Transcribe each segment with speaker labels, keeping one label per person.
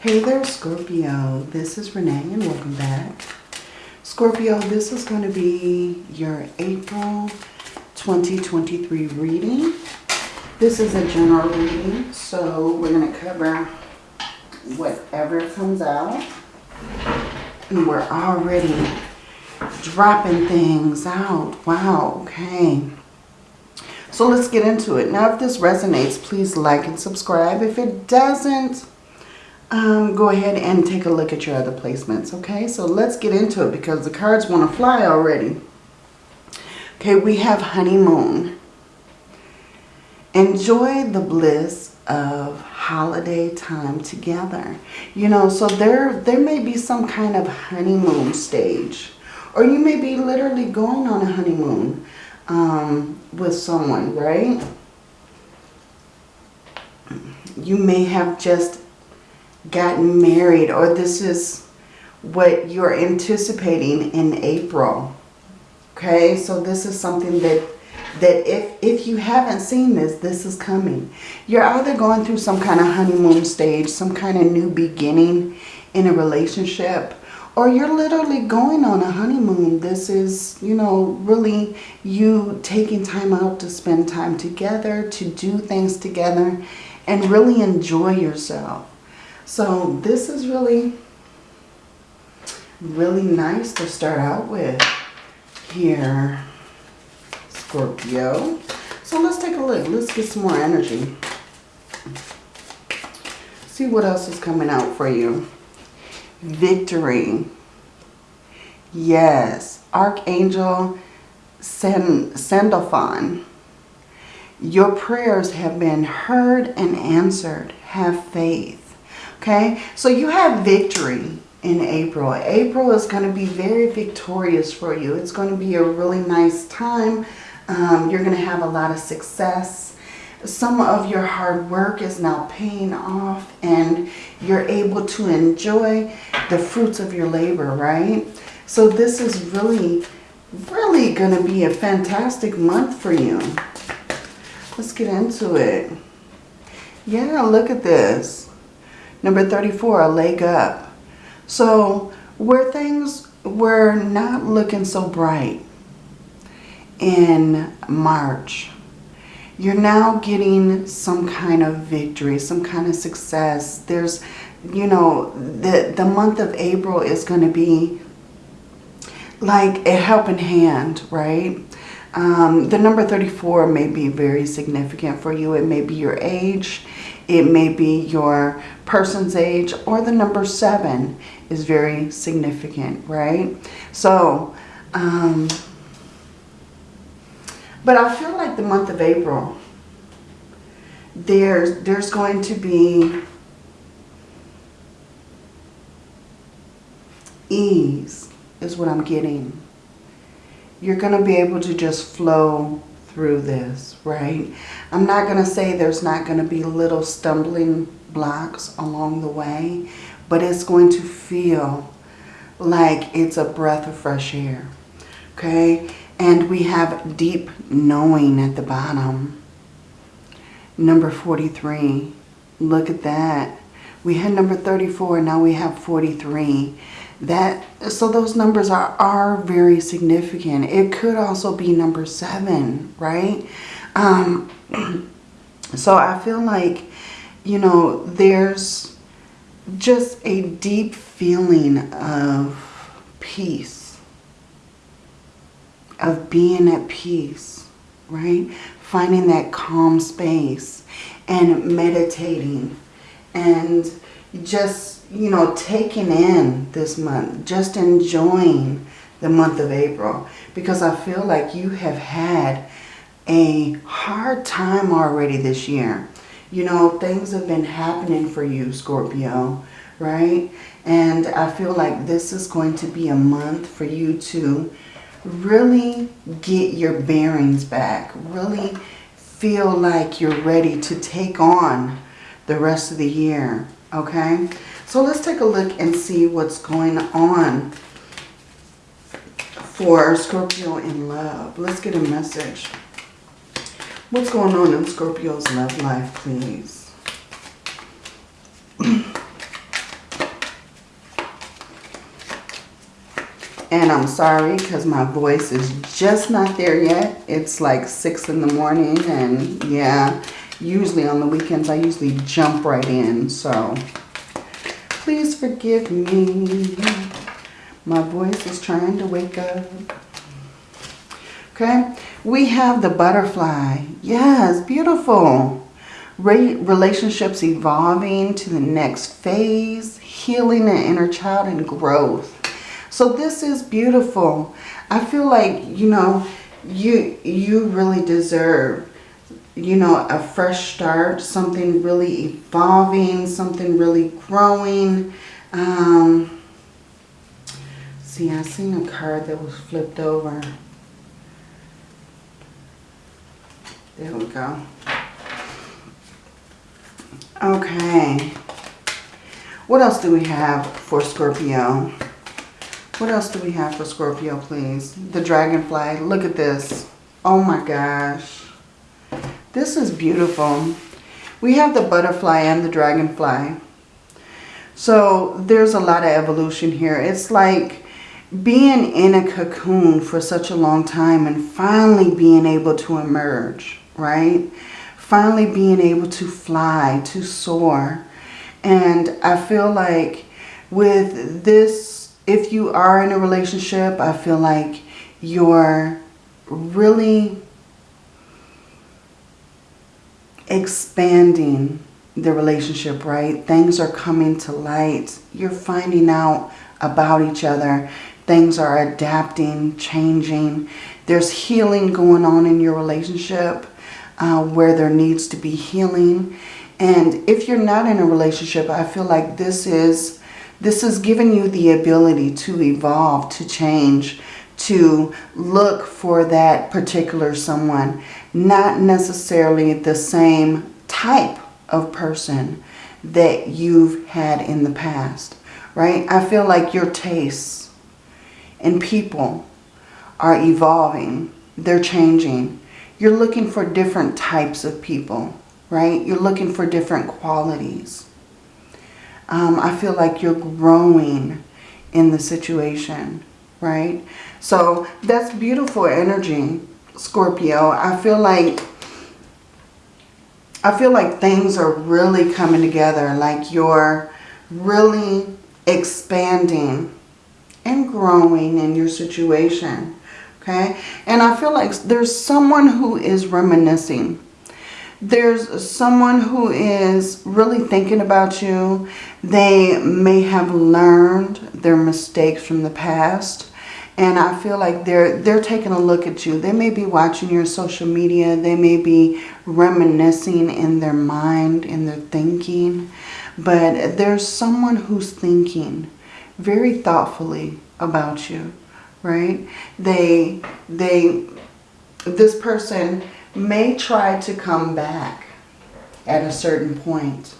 Speaker 1: Hey there, Scorpio. This is Renee and welcome back. Scorpio, this is going to be your April 2023 reading. This is a general reading, so we're going to cover whatever comes out. And we're already dropping things out. Wow, okay. So let's get into it. Now, if this resonates, please like and subscribe. If it doesn't, um, go ahead and take a look at your other placements, okay? So let's get into it because the cards want to fly already. Okay, we have honeymoon. Enjoy the bliss of holiday time together. You know, so there, there may be some kind of honeymoon stage. Or you may be literally going on a honeymoon um, with someone, right? You may have just gotten married or this is what you're anticipating in April. Okay, so this is something that that if, if you haven't seen this, this is coming. You're either going through some kind of honeymoon stage, some kind of new beginning in a relationship, or you're literally going on a honeymoon. This is, you know, really you taking time out to spend time together, to do things together, and really enjoy yourself. So this is really, really nice to start out with here, Scorpio. So let's take a look. Let's get some more energy. See what else is coming out for you. Victory. Yes. Archangel Sandalphon. Your prayers have been heard and answered. Have faith. Okay, so you have victory in April. April is going to be very victorious for you. It's going to be a really nice time. Um, you're going to have a lot of success. Some of your hard work is now paying off and you're able to enjoy the fruits of your labor, right? So this is really, really going to be a fantastic month for you. Let's get into it. Yeah, look at this. Number 34, a leg up. So where things were not looking so bright in March, you're now getting some kind of victory, some kind of success. There's, you know, the, the month of April is going to be like a helping hand, right? Um, the number 34 may be very significant for you. It may be your age. It may be your person's age or the number seven is very significant, right? So, um, but I feel like the month of April, there's, there's going to be ease is what I'm getting. You're going to be able to just flow through this, right? I'm not going to say there's not going to be little stumbling blocks along the way, but it's going to feel like it's a breath of fresh air, okay? And we have deep knowing at the bottom. Number 43, look at that. We had number 34, now we have 43 that so those numbers are are very significant. It could also be number seven right? Um so i feel like you know there's just a deep feeling of peace of being at peace right? Finding that calm space and meditating and just you know, taking in this month, just enjoying the month of April because I feel like you have had a hard time already this year. You know, things have been happening for you, Scorpio, right? And I feel like this is going to be a month for you to really get your bearings back, really feel like you're ready to take on the rest of the year, okay? So let's take a look and see what's going on for Scorpio in love. Let's get a message. What's going on in Scorpio's love life, please? and I'm sorry because my voice is just not there yet. It's like 6 in the morning and yeah, usually on the weekends I usually jump right in. So please forgive me. My voice is trying to wake up. Okay, we have the butterfly. Yes, beautiful. Re relationships evolving to the next phase, healing an inner child and growth. So this is beautiful. I feel like, you know, you you really deserve you know, a fresh start, something really evolving, something really growing. Um, see, I seen a card that was flipped over. There we go. Okay. What else do we have for Scorpio? What else do we have for Scorpio, please? The dragonfly. Look at this. Oh my gosh. This is beautiful. We have the butterfly and the dragonfly. So there's a lot of evolution here. It's like being in a cocoon for such a long time and finally being able to emerge, right? Finally being able to fly, to soar. And I feel like with this, if you are in a relationship, I feel like you're really expanding the relationship, right? Things are coming to light. You're finding out about each other. Things are adapting, changing. There's healing going on in your relationship uh, where there needs to be healing. And if you're not in a relationship, I feel like this is this is giving you the ability to evolve, to change, to look for that particular someone not necessarily the same type of person that you've had in the past, right? I feel like your tastes and people are evolving. They're changing. You're looking for different types of people, right? You're looking for different qualities. Um, I feel like you're growing in the situation, right? So that's beautiful energy. Scorpio, I feel like I feel like things are really coming together. Like you're really expanding and growing in your situation. Okay. And I feel like there's someone who is reminiscing. There's someone who is really thinking about you. They may have learned their mistakes from the past and I feel like they're they're taking a look at you. They may be watching your social media. They may be reminiscing in their mind, in their thinking. But there's someone who's thinking very thoughtfully about you, right? They they this person may try to come back at a certain point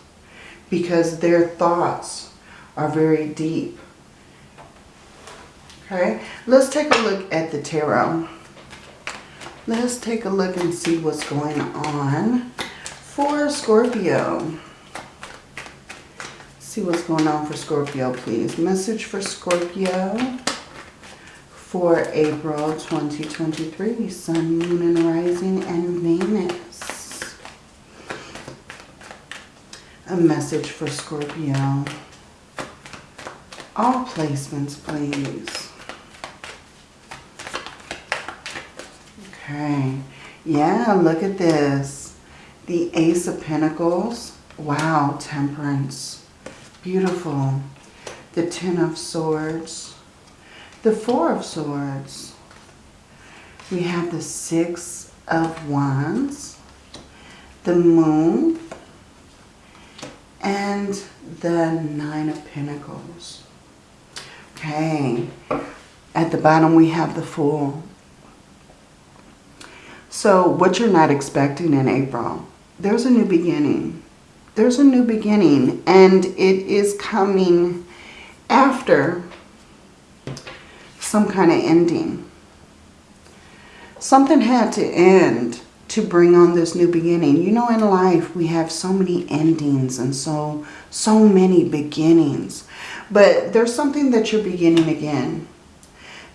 Speaker 1: because their thoughts are very deep Okay, let's take a look at the tarot. Let's take a look and see what's going on for Scorpio. See what's going on for Scorpio, please. Message for Scorpio for April 2023. Sun, Moon, and Rising, and Venus. A message for Scorpio. All placements, please. Okay. Yeah, look at this. The Ace of Pentacles. Wow, Temperance. Beautiful. The Ten of Swords. The Four of Swords. We have the Six of Wands. The Moon. And the Nine of Pentacles. Okay. At the bottom we have the Fool. So what you're not expecting in April, there's a new beginning. There's a new beginning and it is coming after some kind of ending. Something had to end to bring on this new beginning. You know, in life, we have so many endings and so, so many beginnings. But there's something that you're beginning again.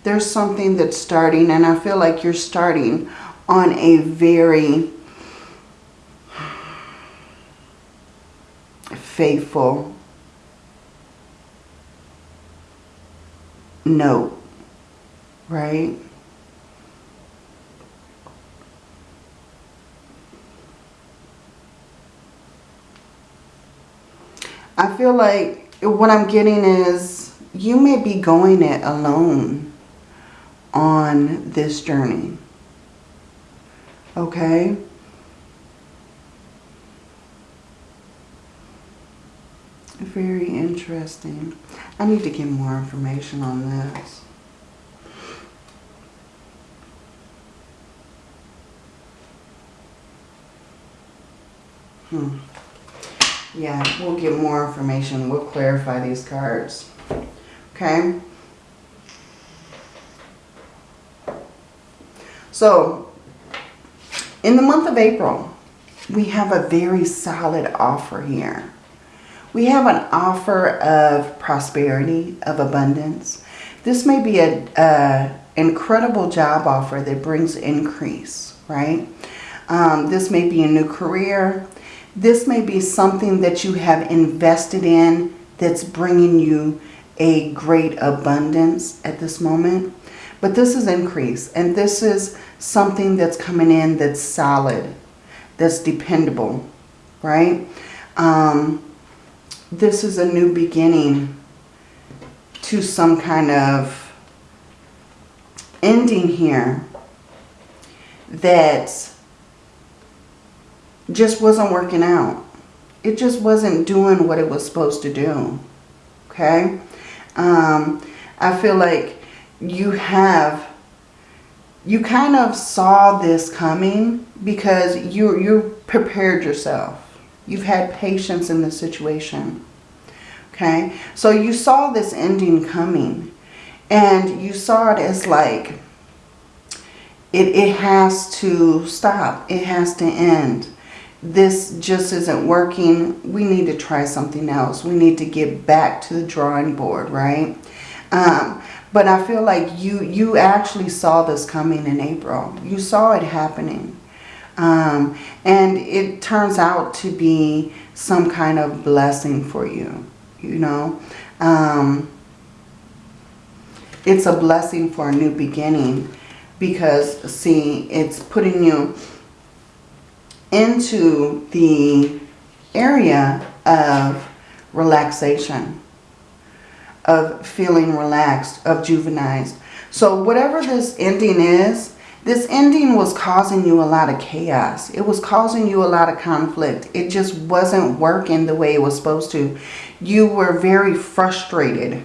Speaker 1: There's something that's starting and I feel like you're starting on a very faithful note, right? I feel like what I'm getting is you may be going it alone on this journey. Okay? Very interesting. I need to get more information on this. Hmm. Yeah, we'll get more information. We'll clarify these cards. Okay? So, in the month of April, we have a very solid offer here. We have an offer of prosperity, of abundance. This may be an incredible job offer that brings increase, right? Um, this may be a new career. This may be something that you have invested in that's bringing you a great abundance at this moment. But this is increase. And this is something that's coming in that's solid, that's dependable, right? Um, this is a new beginning to some kind of ending here that just wasn't working out. It just wasn't doing what it was supposed to do. Okay? Um, I feel like you have, you kind of saw this coming because you, you prepared yourself. You've had patience in the situation. Okay? So you saw this ending coming. And you saw it as like, it, it has to stop. It has to end. This just isn't working. We need to try something else. We need to get back to the drawing board, right? Um, but I feel like you, you actually saw this coming in April. You saw it happening. Um, and it turns out to be some kind of blessing for you, you know. Um, it's a blessing for a new beginning because, see, it's putting you into the area of relaxation, of feeling relaxed, of juvenized. So whatever this ending is, this ending was causing you a lot of chaos. It was causing you a lot of conflict. It just wasn't working the way it was supposed to. You were very frustrated.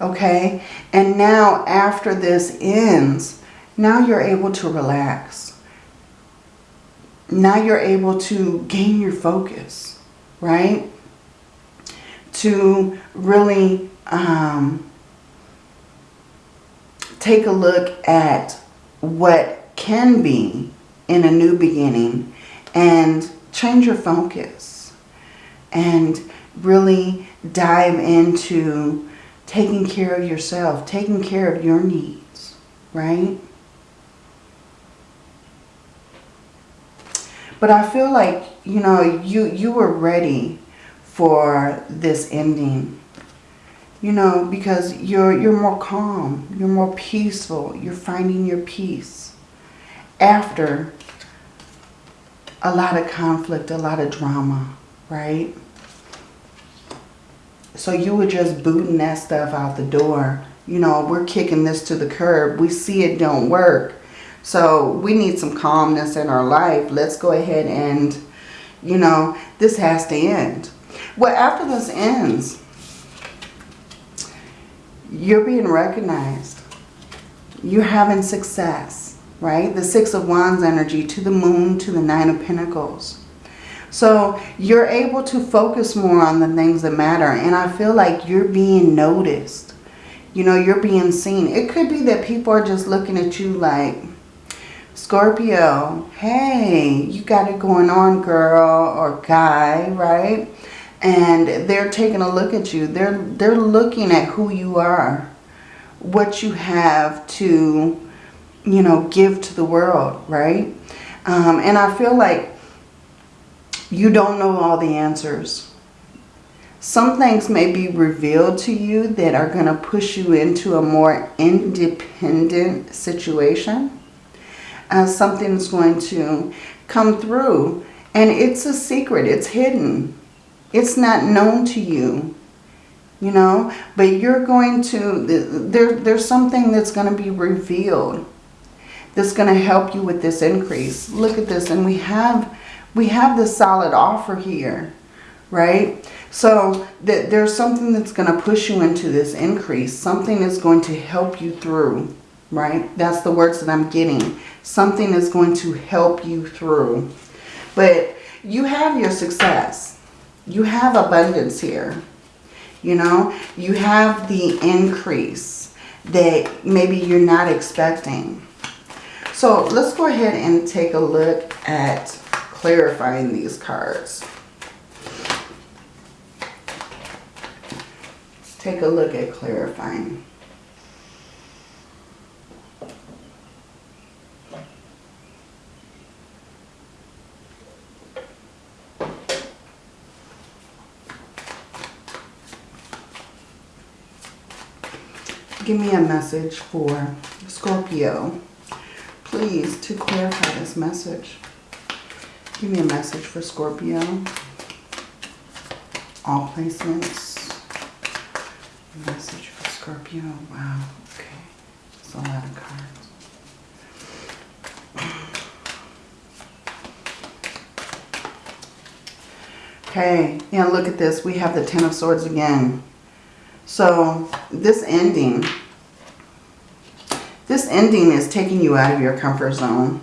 Speaker 1: Okay? And now after this ends, now you're able to relax. Now you're able to gain your focus, right? To really um, take a look at what can be in a new beginning and change your focus and really dive into taking care of yourself, taking care of your needs, right? But I feel like, you know, you, you were ready for this ending you know, because you're, you're more calm, you're more peaceful, you're finding your peace after a lot of conflict, a lot of drama, right? So you were just booting that stuff out the door. You know, we're kicking this to the curb. We see it don't work. So we need some calmness in our life. Let's go ahead and, you know, this has to end. Well, after this ends, you're being recognized. You're having success, right? The Six of Wands energy to the Moon, to the Nine of Pentacles. So you're able to focus more on the things that matter. And I feel like you're being noticed. You know, you're being seen. It could be that people are just looking at you like, Scorpio, hey, you got it going on, girl or guy, right? And they're taking a look at you. They're, they're looking at who you are, what you have to, you know, give to the world, right? Um, and I feel like you don't know all the answers. Some things may be revealed to you that are going to push you into a more independent situation. Uh, something's going to come through and it's a secret. It's hidden. It's not known to you you know? But you're going to there there's something that's going to be revealed that's going to help you with this increase. Look at this and we have we have this solid offer here right? So that there's something that's going to push you into this increase. Something is going to help you through right? That's the words that i'm getting. Something is going to help you through. But you have your success you have abundance here you know, you have the increase that maybe you're not expecting. So let's go ahead and take a look at clarifying these cards. Let's take a look at clarifying. Give me a message for Scorpio. Please, to clarify this message. Give me a message for Scorpio. All placements. Message for Scorpio. Wow. Okay. That's a lot of cards. Okay, and look at this. We have the Ten of Swords again. So this ending, this ending is taking you out of your comfort zone.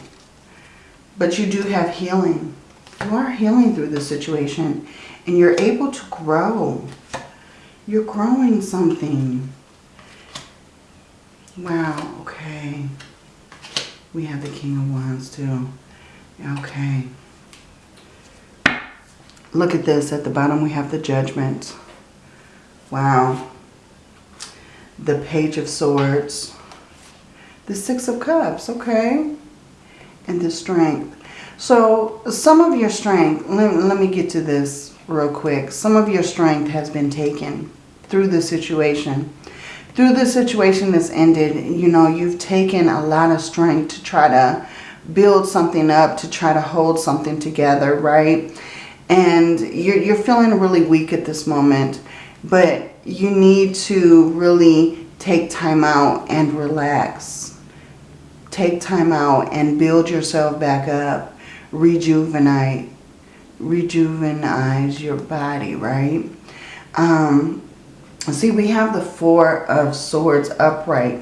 Speaker 1: But you do have healing. You are healing through this situation. And you're able to grow. You're growing something. Wow, okay. We have the King of Wands too. Okay. Look at this. At the bottom we have the Judgment. Wow the Page of Swords, the Six of Cups, okay, and the Strength. So some of your strength, let, let me get to this real quick. Some of your strength has been taken through the situation. Through the situation that's ended, you know, you've taken a lot of strength to try to build something up, to try to hold something together, right? And you're, you're feeling really weak at this moment. But you need to really take time out and relax. Take time out and build yourself back up. Rejuvenate. rejuvenize your body, right? Um, see, we have the Four of Swords upright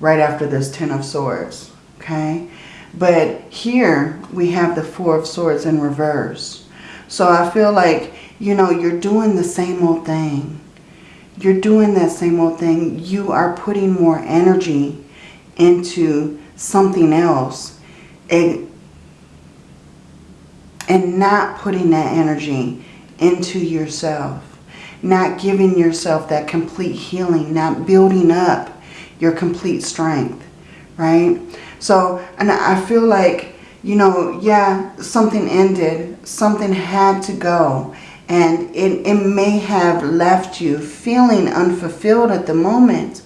Speaker 1: right after this Ten of Swords, okay? But here we have the Four of Swords in reverse. So I feel like, you know, you're doing the same old thing you're doing that same old thing. You are putting more energy into something else and, and not putting that energy into yourself. Not giving yourself that complete healing, not building up your complete strength, right? So, and I feel like, you know, yeah, something ended, something had to go and it, it may have left you feeling unfulfilled at the moment.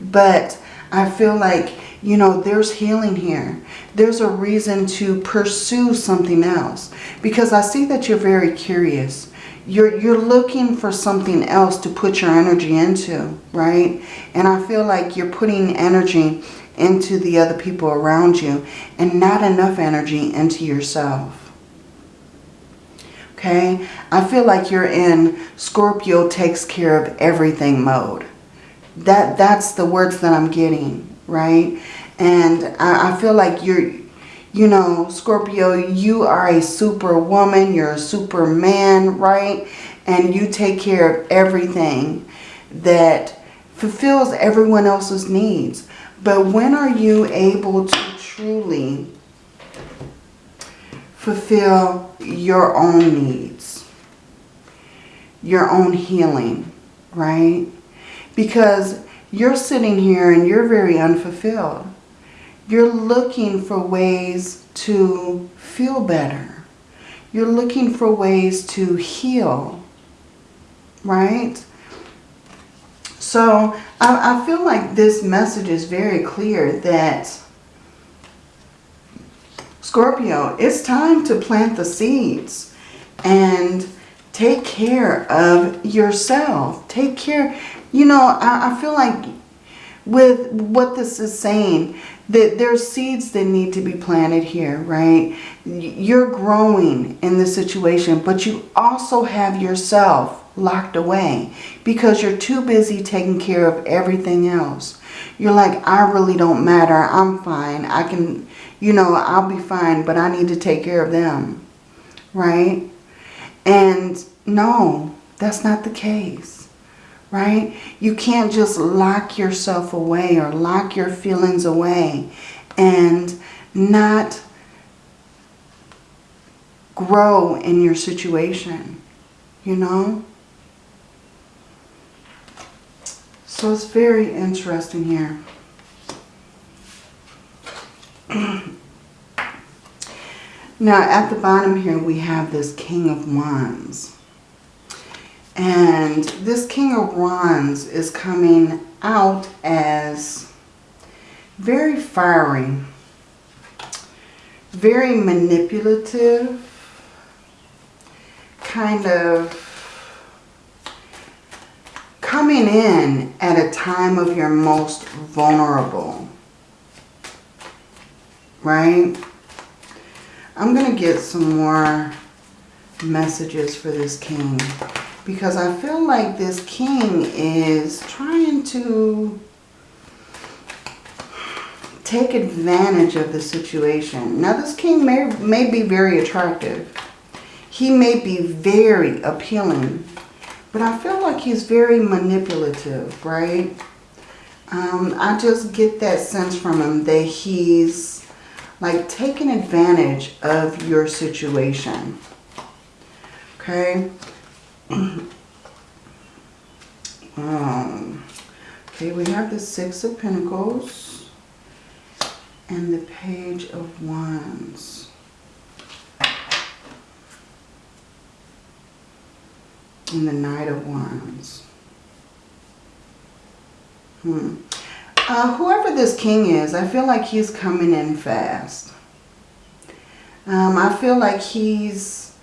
Speaker 1: But I feel like, you know, there's healing here. There's a reason to pursue something else. Because I see that you're very curious. You're, you're looking for something else to put your energy into, right? And I feel like you're putting energy into the other people around you and not enough energy into yourself okay? I feel like you're in Scorpio takes care of everything mode. That That's the words that I'm getting, right? And I, I feel like you're, you know, Scorpio, you are a superwoman, you're a superman, right? And you take care of everything that fulfills everyone else's needs. But when are you able to truly fulfill your own needs, your own healing, right? Because you're sitting here and you're very unfulfilled. You're looking for ways to feel better. You're looking for ways to heal, right? So I, I feel like this message is very clear that Scorpio, it's time to plant the seeds and take care of yourself. Take care. You know, I, I feel like with what this is saying, that there's seeds that need to be planted here, right? You're growing in this situation, but you also have yourself locked away because you're too busy taking care of everything else. You're like, I really don't matter. I'm fine. I can, you know, I'll be fine, but I need to take care of them, right? And no, that's not the case, right? You can't just lock yourself away or lock your feelings away and not grow in your situation, you know? So it's very interesting here. now at the bottom here we have this King of Wands. And this King of Wands is coming out as very fiery, very manipulative, kind of coming in at a time of your most vulnerable, right? I'm going to get some more messages for this king because I feel like this king is trying to take advantage of the situation. Now this king may, may be very attractive. He may be very appealing but I feel like he's very manipulative, right? Um, I just get that sense from him that he's like taking advantage of your situation. Okay. um, okay, we have the Six of Pentacles and the Page of Wands. and the Knight of Wands. Hmm. Uh, whoever this king is, I feel like he's coming in fast. Um, I feel like he's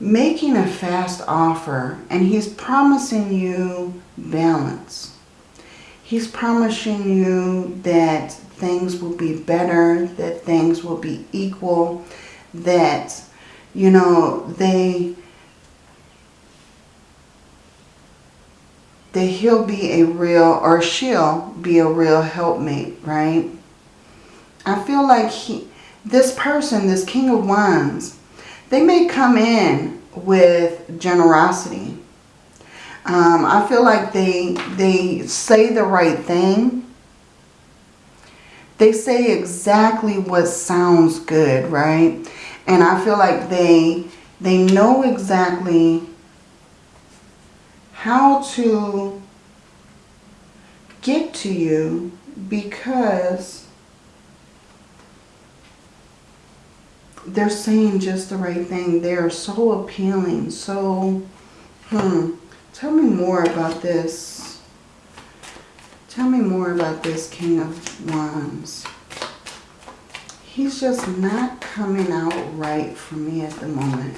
Speaker 1: making a fast offer and he's promising you balance. He's promising you that things will be better, that things will be equal, that, you know, they that he'll be a real, or she'll be a real helpmate, right? I feel like he, this person, this King of Wands, they may come in with generosity. Um, I feel like they, they say the right thing. They say exactly what sounds good, right? And I feel like they, they know exactly how to get to you because they're saying just the right thing. They're so appealing. So, hmm. Tell me more about this. Tell me more about this King of Wands. He's just not coming out right for me at the moment.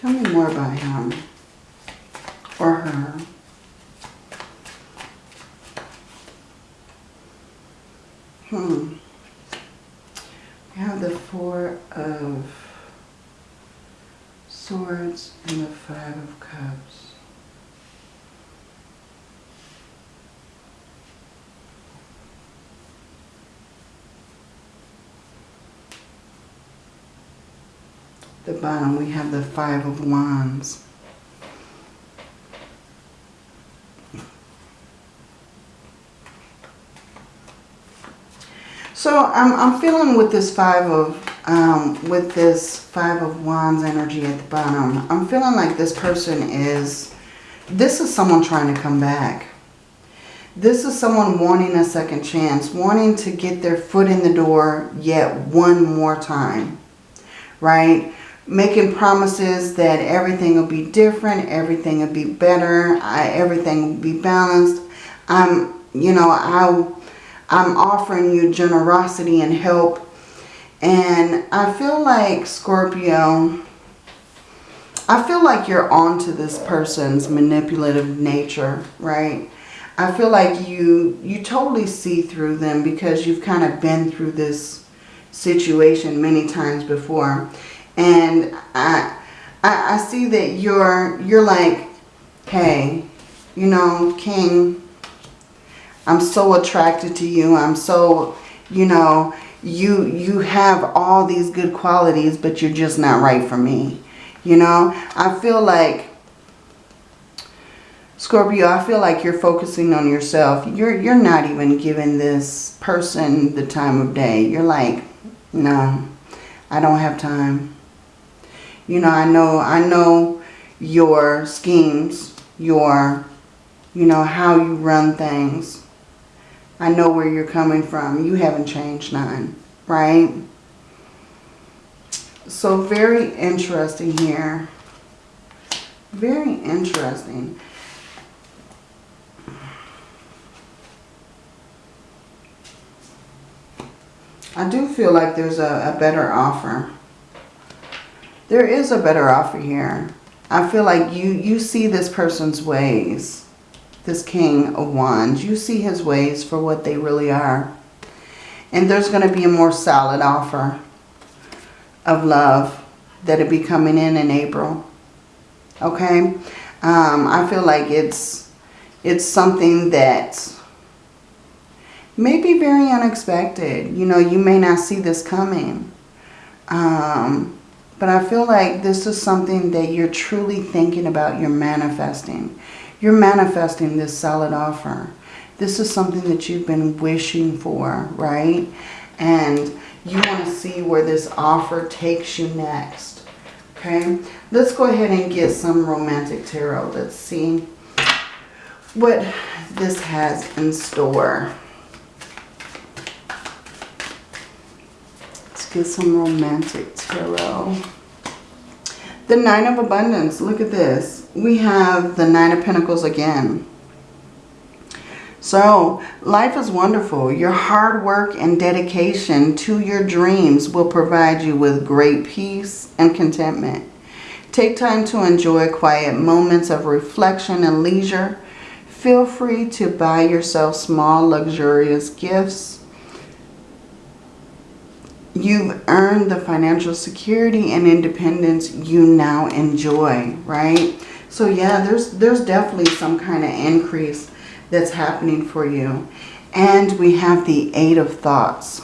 Speaker 1: Tell me more about him or her. Hmm. We have the Four of Swords and the Five of Cups. the bottom we have the Five of Wands. So I'm, I'm feeling with this five of, um, with this five of wands energy at the bottom, I'm feeling like this person is, this is someone trying to come back. This is someone wanting a second chance, wanting to get their foot in the door yet one more time, right? Making promises that everything will be different, everything will be better, I, everything will be balanced. I'm, you know, I, I'm offering you generosity and help. And I feel like, Scorpio, I feel like you're onto this person's manipulative nature, right? I feel like you you totally see through them because you've kind of been through this situation many times before. And I, I, I see that you're, you're like, hey, you know, King, I'm so attracted to you. I'm so, you know, you, you have all these good qualities, but you're just not right for me. You know, I feel like Scorpio, I feel like you're focusing on yourself. You're you're not even giving this person the time of day. You're like, no, I don't have time. You know, I know I know your schemes, your you know how you run things. I know where you're coming from. You haven't changed none, right? So very interesting here. Very interesting. I do feel like there's a, a better offer. There is a better offer here. I feel like you, you see this person's ways. This King of Wands. You see his ways for what they really are. And there's going to be a more solid offer of love that'll be coming in in April. Okay? Um, I feel like it's, it's something that may be very unexpected. You know, you may not see this coming. Um, but I feel like this is something that you're truly thinking about. You're manifesting. You're manifesting this solid offer. This is something that you've been wishing for, right? And you want to see where this offer takes you next. Okay, let's go ahead and get some romantic tarot. Let's see what this has in store. Get some romantic tarot. The Nine of Abundance. Look at this. We have the Nine of Pentacles again. So, life is wonderful. Your hard work and dedication to your dreams will provide you with great peace and contentment. Take time to enjoy quiet moments of reflection and leisure. Feel free to buy yourself small, luxurious gifts you've earned the financial security and independence you now enjoy, right? So yeah, there's, there's definitely some kind of increase that's happening for you. And we have the Eight of Thoughts.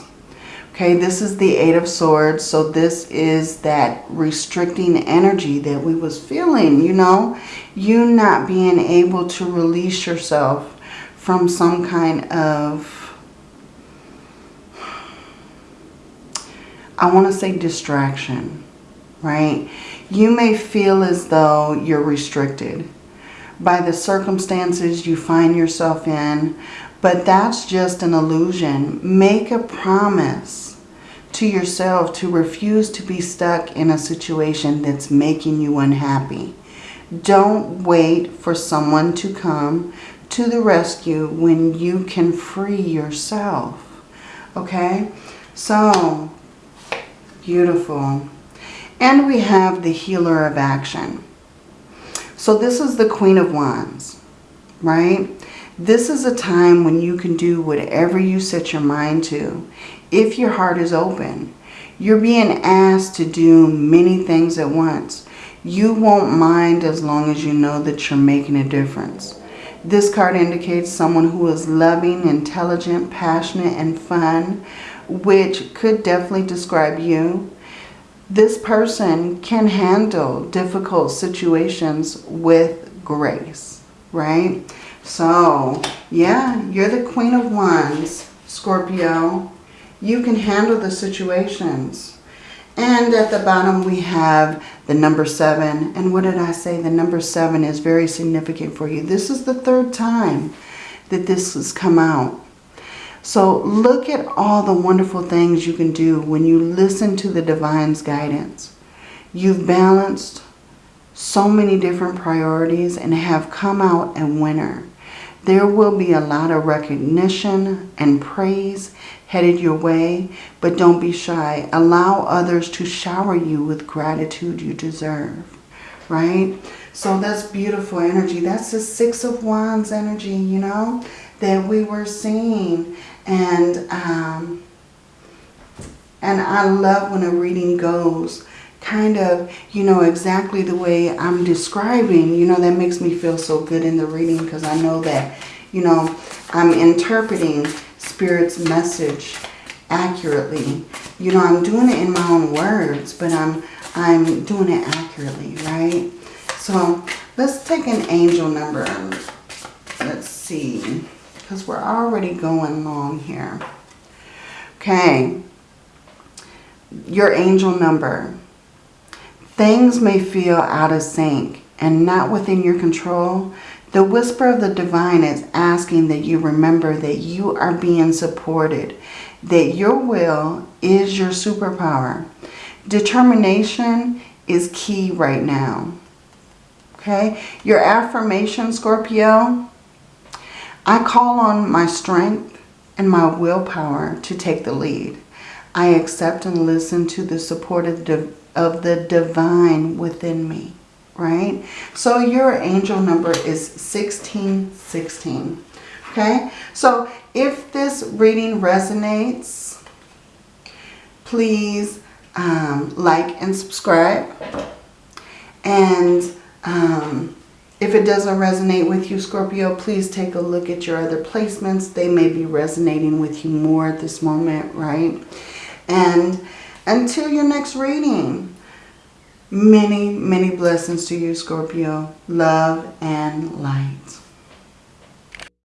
Speaker 1: Okay, this is the Eight of Swords. So this is that restricting energy that we was feeling, you know. You not being able to release yourself from some kind of I want to say distraction, right? You may feel as though you're restricted by the circumstances you find yourself in, but that's just an illusion. Make a promise to yourself to refuse to be stuck in a situation that's making you unhappy. Don't wait for someone to come to the rescue when you can free yourself. Okay? So, Beautiful. And we have the Healer of Action. So this is the Queen of Wands, right? This is a time when you can do whatever you set your mind to. If your heart is open, you're being asked to do many things at once. You won't mind as long as you know that you're making a difference. This card indicates someone who is loving, intelligent, passionate, and fun which could definitely describe you. This person can handle difficult situations with grace, right? So, yeah, you're the Queen of Wands, Scorpio. You can handle the situations. And at the bottom we have the number seven. And what did I say? The number seven is very significant for you. This is the third time that this has come out. So look at all the wonderful things you can do when you listen to the divine's guidance. You've balanced so many different priorities and have come out a winner. There will be a lot of recognition and praise headed your way, but don't be shy. Allow others to shower you with gratitude you deserve, right? So that's beautiful energy. That's the Six of Wands energy, you know, that we were seeing. And, um, and I love when a reading goes kind of, you know, exactly the way I'm describing, you know, that makes me feel so good in the reading because I know that, you know, I'm interpreting Spirit's message accurately. You know, I'm doing it in my own words, but I'm, I'm doing it accurately, right? So let's take an angel number. Let's see, because we're already going long here. Okay, your angel number Things may feel out of sync and not within your control. The whisper of the divine is asking that you remember that you are being supported, that your will is your superpower. Determination is key right now. Okay, your affirmation, Scorpio, I call on my strength and my willpower to take the lead. I accept and listen to the support of the of the divine within me, right? So your angel number is 1616, okay? So if this reading resonates, please um, like and subscribe. And um, if it doesn't resonate with you, Scorpio, please take a look at your other placements. They may be resonating with you more at this moment, right? And until your next reading, many, many blessings to you, Scorpio. Love and light.